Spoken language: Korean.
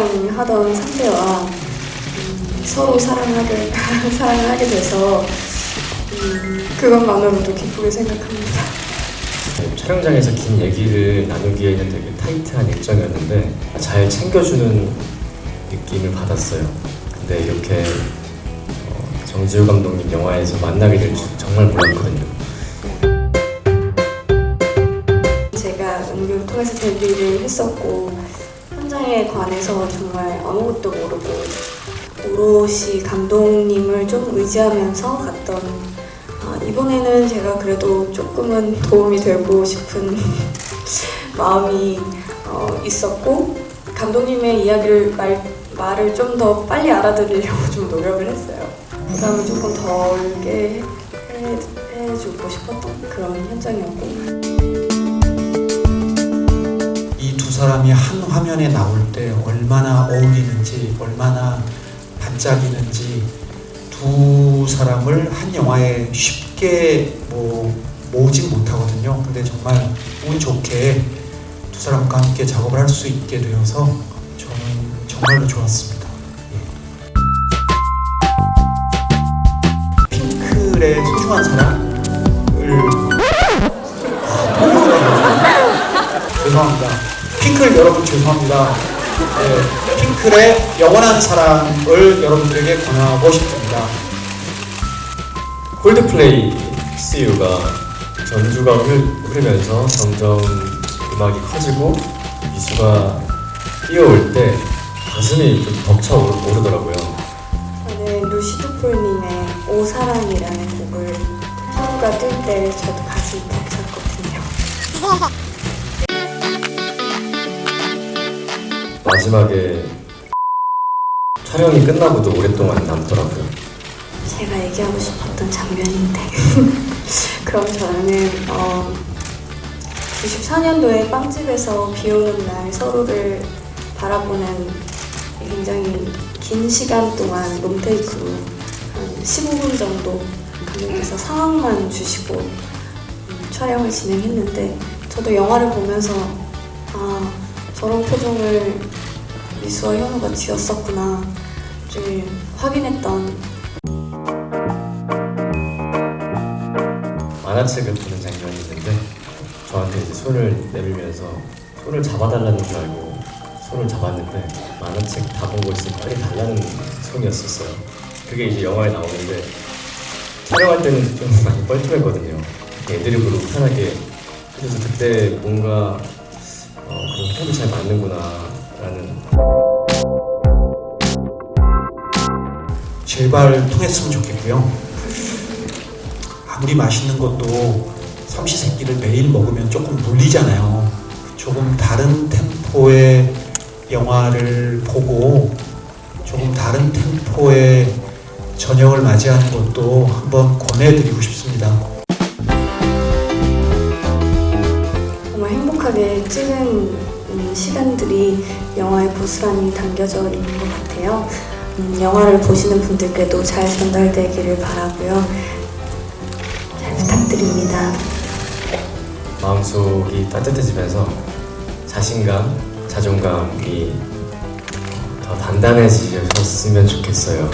첫사랑하던 상대와 음, 서로 사랑하게 사랑을 하게 돼서 음, 그것만으로도 기쁘게 생각합니다. 촬영장에서 긴 얘기를 나누기에는 되게 타이트한 일정이었는데 잘 챙겨주는 느낌을 받았어요. 근데 이렇게 어, 정지우 감독님 영화에서 만나게 될 줄 정말 몰랐거든요. 제가 연기를 통해서 데뷔를 했었고 현장에 관해서 정말 아무것도 모르고 오롯이 감독님을 좀 의지하면서 갔던 아, 이번에는 제가 그래도 조금은 도움이 되고 싶은 마음이 어, 있었고 감독님의 이야기를 말, 말을 좀 더 빨리 알아들으려고 좀 노력을 했어요. 부담을 조금 덜게 해, 해주고 싶었던 그런 현장이었고 사람이 한 화면에 나올 때 얼마나 어울리는지 얼마나 반짝이는지 두 사람을 한 영화에 쉽게 뭐 모으진 못하거든요. 근데 정말 운 좋게 두 사람과 함께 작업을 할 수 있게 되어서 저는 정말로 좋았습니다. 예. 소중한 사랑을 죄송합니다. 핑클 여러분 죄송합니다. 네, 핑클의 영원한 사랑을 여러분들에게 권하고 싶습니다. 콜드플레이 CU가 전주가 흐르, 흐르면서 점점 음악이 커지고 미수가 뛰어올 때 가슴이 좀 벅차 오르- 오르더라고요. 저는 루시드폴님의 오사랑이라는 곡을 하루가 뜰 때 저도 가슴이 벅찼거든요. 마지막에 촬영이 끝나고도 오랫동안 남더라고요. 제가 얘기하고 싶었던 장면인데 그럼 저는 어, 94년도에 빵집에서 비 오는 날 서로를 바라보는 굉장히 긴 시간 동안 롱테이크로 한 15분 정도 감독님께서 상황만 주시고 음, 촬영을 진행했는데 저도 영화를 보면서 아 저런 표정을 미수와 현우가 지었었구나를 확인했던 만화책을 보는 장면이 있는데 저한테 이제 손을 내밀면서 손을 잡아달라는 줄 알고 손을 잡았는데 만화책 다 보고 있으면 빨리 달라는 손이었었어요. 그게 이제 영화에 나오는데 촬영할 때는 좀 많이 뻘쭘했거든요. 애드립으로 편하게 그래서 그때 뭔가 호흡이 잘 맞는구나 라는 제발 통했으면 좋겠고요. 아무리 맛있는 것도 삼시세끼를 매일 먹으면 조금 물리잖아요. 조금 다른 템포의 영화를 보고 조금 다른 템포의 저녁을 맞이하는 것도 한번 권해드리고 싶습니다. 정말 행복하게 찍은 음, 시간들이 영화에 고스란히 담겨져 있는 것 같아요. 음, 영화를 보시는 분들께도 잘 전달되기를 바라고요. 잘 부탁드립니다. 마음속이 따뜻해지면서 자신감, 자존감이 더 단단해지셨으면 좋겠어요.